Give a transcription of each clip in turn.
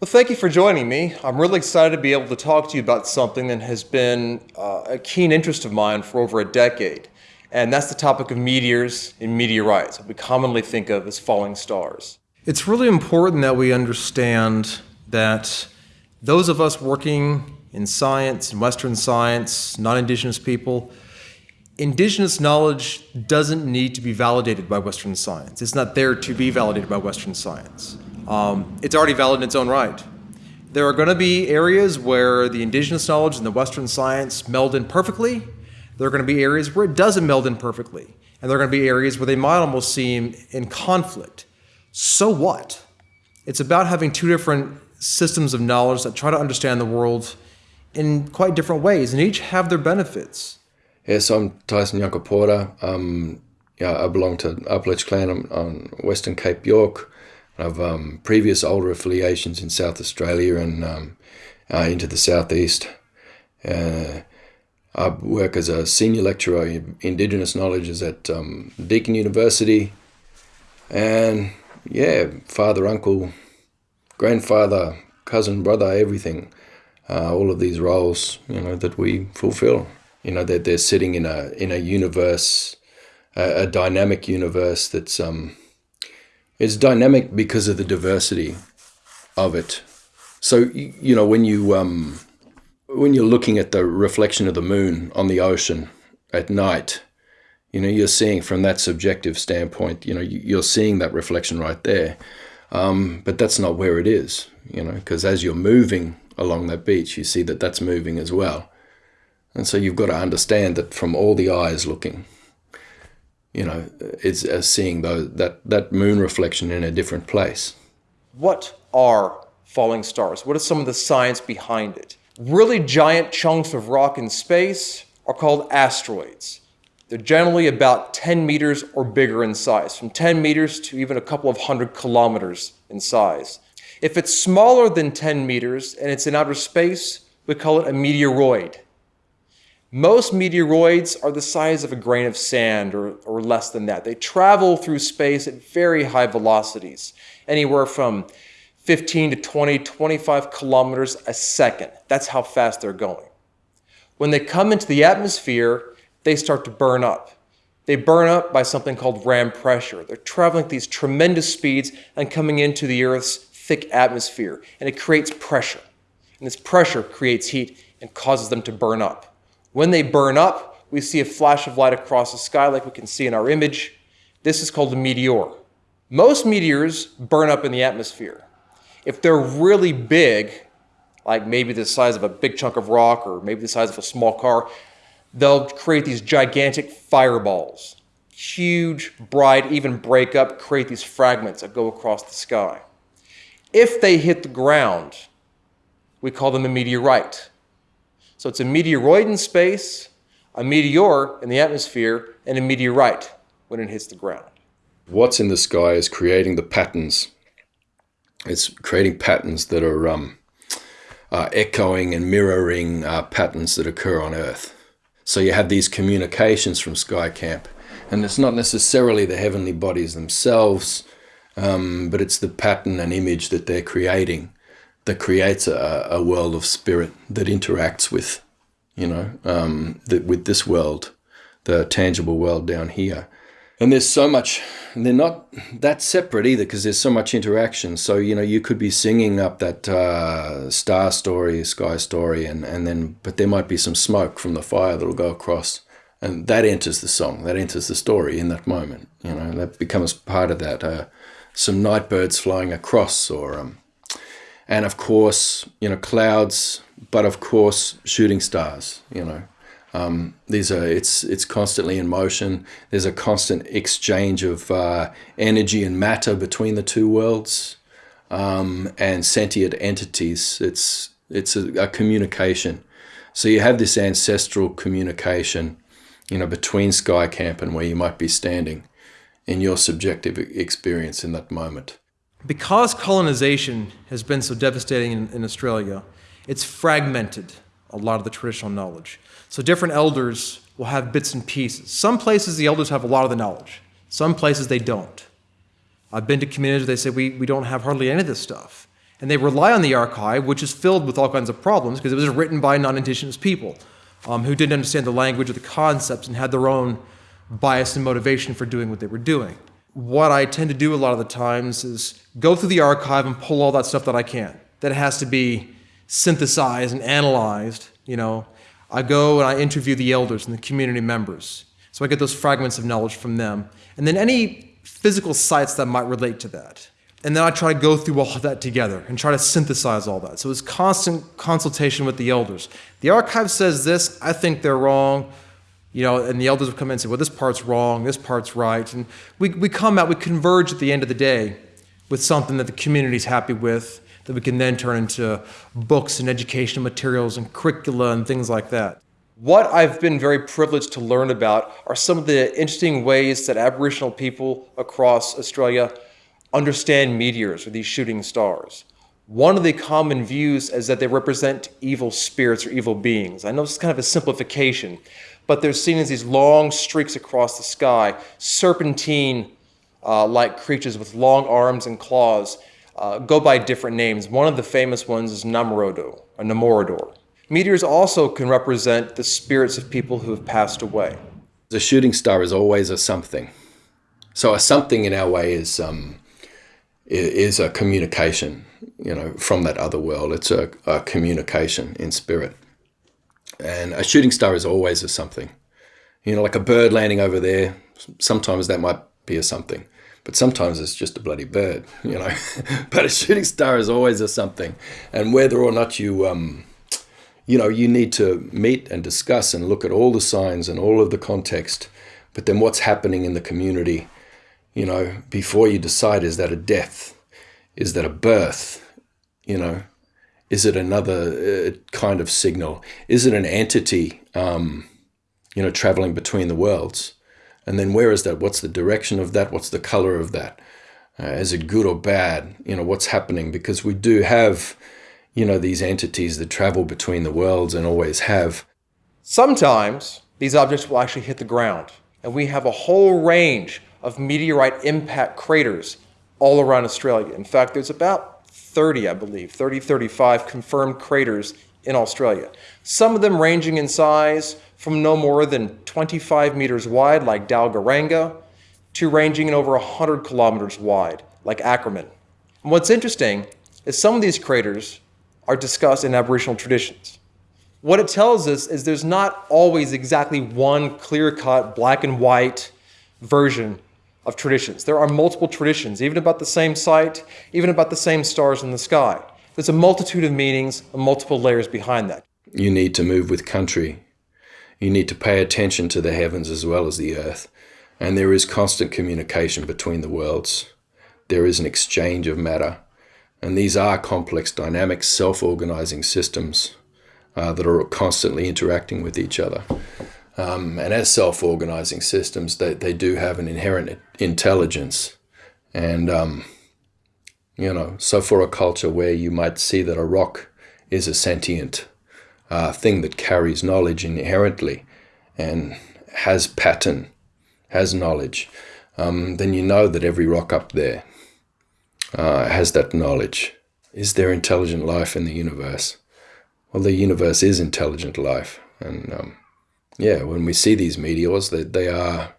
Well, thank you for joining me. I'm really excited to be able to talk to you about something that has been uh, a keen interest of mine for over a decade, and that's the topic of meteors and meteorites, what we commonly think of as falling stars. It's really important that we understand that those of us working in science, in Western science, non-Indigenous people, Indigenous knowledge doesn't need to be validated by Western science. It's not there to be validated by Western science. Um, it's already valid in its own right. There are going to be areas where the indigenous knowledge and the Western science meld in perfectly. There are going to be areas where it doesn't meld in perfectly. And there are going to be areas where they might almost seem in conflict. So what? It's about having two different systems of knowledge that try to understand the world in quite different ways, and each have their benefits. Yes, I'm Tyson Yunkaporta. Um, yeah, I belong to Apalech clan on Western Cape York. I've um, previous older affiliations in South Australia and um, uh, into the southeast. Uh, I work as a senior lecturer in Indigenous knowledges at um, Deakin University, and yeah, father, uncle, grandfather, cousin, brother, everything. Uh, all of these roles, you know, that we fulfill you know they're, they're sitting in a in a universe a, a dynamic universe that's um it's dynamic because of the diversity of it. So you know when you um when you're looking at the reflection of the moon on the ocean at night you know you're seeing from that subjective standpoint you know you're seeing that reflection right there. Um, but that's not where it is you know because as you're moving along that beach you see that that's moving as well. And so you've got to understand that from all the eyes looking, you know, it's as seeing those, that, that moon reflection in a different place. What are falling stars? What is some of the science behind it? Really giant chunks of rock in space are called asteroids. They're generally about 10 meters or bigger in size, from 10 meters to even a couple of hundred kilometers in size. If it's smaller than 10 meters and it's in outer space, we call it a meteoroid. Most meteoroids are the size of a grain of sand or, or less than that. They travel through space at very high velocities, anywhere from 15 to 20, 25 kilometers a second. That's how fast they're going. When they come into the atmosphere, they start to burn up. They burn up by something called ram pressure. They're traveling at these tremendous speeds and coming into the Earth's thick atmosphere, and it creates pressure. And this pressure creates heat and causes them to burn up. When they burn up, we see a flash of light across the sky like we can see in our image. This is called a meteor. Most meteors burn up in the atmosphere. If they're really big, like maybe the size of a big chunk of rock or maybe the size of a small car, they'll create these gigantic fireballs. Huge, bright, even break up, create these fragments that go across the sky. If they hit the ground, we call them a meteorite. So it's a meteoroid in space, a meteor in the atmosphere, and a meteorite when it hits the ground. What's in the sky is creating the patterns. It's creating patterns that are um, uh, echoing and mirroring uh, patterns that occur on Earth. So you have these communications from Sky Camp, and it's not necessarily the heavenly bodies themselves, um, but it's the pattern and image that they're creating that creates a, a world of spirit that interacts with, you know, um, that with this world, the tangible world down here. And there's so much, they're not that separate either because there's so much interaction. So, you know, you could be singing up that uh, star story, sky story, and, and then, but there might be some smoke from the fire that'll go across. And that enters the song, that enters the story in that moment. You know, that becomes part of that. Uh, some night birds flying across or um, and of course, you know, clouds, but of course, shooting stars, you know. Um, these are, it's, it's constantly in motion. There's a constant exchange of uh, energy and matter between the two worlds um, and sentient entities. It's, it's a, a communication. So you have this ancestral communication, you know, between SkyCamp and where you might be standing in your subjective experience in that moment. Because colonization has been so devastating in, in, Australia, it's fragmented a lot of the traditional knowledge. So different elders will have bits and pieces. Some places the elders have a lot of the knowledge. Some places they don't. I've been to communities they say we, we don't have hardly any of this stuff. And they rely on the archive, which is filled with all kinds of problems because it was written by non indigenous people um, who didn't understand the language or the concepts and had their own bias and motivation for doing what they were doing. What I tend to do a lot of the times is go through the archive and pull all that stuff that I can. That has to be synthesized and analyzed. You know, I go and I interview the elders and the community members. So I get those fragments of knowledge from them. And then any physical sites that might relate to that. And then I try to go through all of that together and try to synthesize all that. So it's constant consultation with the elders. The archive says this, I think they're wrong. You know, and the elders will come in and say, well, this part's wrong, this part's right. And we, we come out, we converge at the end of the day with something that the community's happy with, that we can then turn into books and educational materials and curricula and things like that. What I've been very privileged to learn about are some of the interesting ways that Aboriginal people across Australia understand meteors or these shooting stars. One of the common views is that they represent evil spirits or evil beings. I know it's kind of a simplification, but they're seen as these long streaks across the sky, serpentine uh, like creatures with long arms and claws, uh, go by different names. One of the famous ones is Namorodo, or Namorador. Meteors also can represent the spirits of people who have passed away. The shooting star is always a something. So a something in our way is um, is a communication, you know, from that other world. It's a, a communication in spirit. And a shooting star is always a something. You know, like a bird landing over there, sometimes that might be a something. But sometimes it's just a bloody bird, you know. but a shooting star is always a something. And whether or not you um, you know, you need to meet and discuss and look at all the signs and all of the context, but then what's happening in the community, you know, before you decide is that a death? Is that a birth? You know, is it another uh, kind of signal? Is it an entity, um, you know, traveling between the worlds? And then where is that? What's the direction of that? What's the color of that? Uh, is it good or bad? You know, what's happening? Because we do have you know, these entities that travel between the worlds and always have. Sometimes these objects will actually hit the ground, and we have a whole range of meteorite impact craters all around Australia. In fact, there's about 30, I believe, 30, 35 confirmed craters in Australia. Some of them ranging in size from no more than 25 meters wide, like Dalgaranga, to ranging in over 100 kilometers wide, like Acraman. And what's interesting is some of these craters are discussed in Aboriginal traditions. What it tells us is there's not always exactly one clear-cut, black and white version of traditions. There are multiple traditions, even about the same site, even about the same stars in the sky. There's a multitude of meanings and multiple layers behind that. You need to move with country. You need to pay attention to the heavens as well as the earth. And there is constant communication between the worlds. There is an exchange of matter. And these are complex, dynamic, self-organizing systems uh, that are constantly interacting with each other. Um, and as self-organizing systems, they, they do have an inherent intelligence. And, um, you know, so for a culture where you might see that a rock is a sentient uh, thing that carries knowledge inherently and has pattern, has knowledge, um, then you know that every rock up there uh, has that knowledge. Is there intelligent life in the universe? Well, the universe is intelligent life, and um, yeah, when we see these meteors, they, they are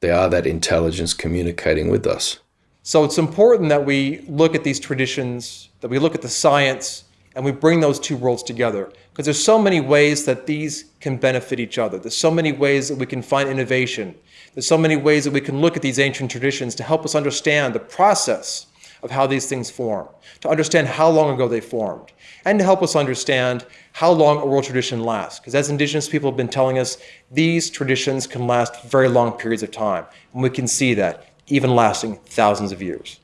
they are that intelligence communicating with us. So it's important that we look at these traditions, that we look at the science, and we bring those two worlds together. Because there's so many ways that these can benefit each other. There's so many ways that we can find innovation. There's so many ways that we can look at these ancient traditions to help us understand the process of how these things form, to understand how long ago they formed, and to help us understand how long a oral tradition lasts. Because as indigenous people have been telling us, these traditions can last very long periods of time. And we can see that, even lasting thousands of years.